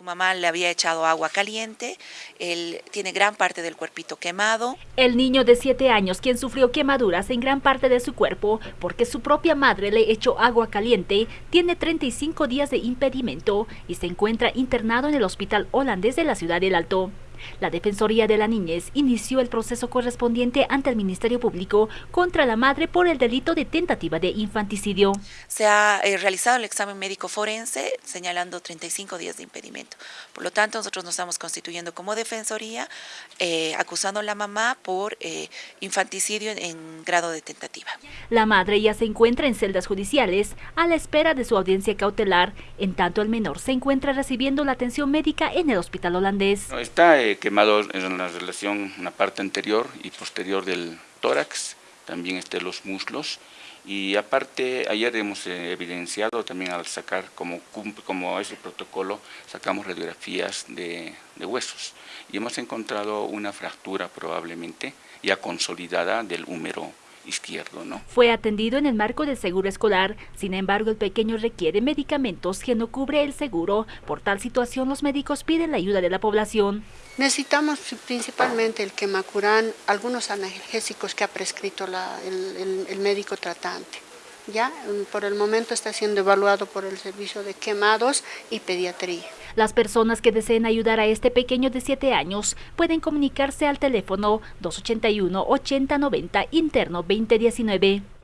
Su mamá le había echado agua caliente, él tiene gran parte del cuerpito quemado. El niño de 7 años, quien sufrió quemaduras en gran parte de su cuerpo porque su propia madre le echó agua caliente, tiene 35 días de impedimento y se encuentra internado en el hospital holandés de la ciudad del Alto. La Defensoría de la Niñez inició el proceso correspondiente ante el Ministerio Público contra la madre por el delito de tentativa de infanticidio. Se ha eh, realizado el examen médico forense señalando 35 días de impedimento. Por lo tanto, nosotros nos estamos constituyendo como Defensoría eh, acusando a la mamá por eh, infanticidio en, grado de tentativa. La madre ya se encuentra en celdas judiciales a la espera de su audiencia cautelar, en tanto el menor se encuentra recibiendo la atención médica en el hospital holandés. está quemado en la relación, una parte anterior y posterior del tórax, también este, los muslos. Y aparte, ayer hemos eh, evidenciado también al sacar, como, como ese protocolo, sacamos radiografías de, de huesos y hemos encontrado una fractura probablemente ya consolidada del húmero izquierdo. ¿no? Fue atendido en el marco del seguro escolar, sin embargo el pequeño requiere medicamentos que no cubre el seguro. Por tal situación los médicos piden la ayuda de la población. Necesitamos principalmente el quemacurán, algunos analgésicos que ha prescrito el médico tratante. Ya por el momento está siendo evaluado por el servicio de quemados y pediatría. Las personas que deseen ayudar a este pequeño de 7 años pueden comunicarse al teléfono 281 8090 interno 2019.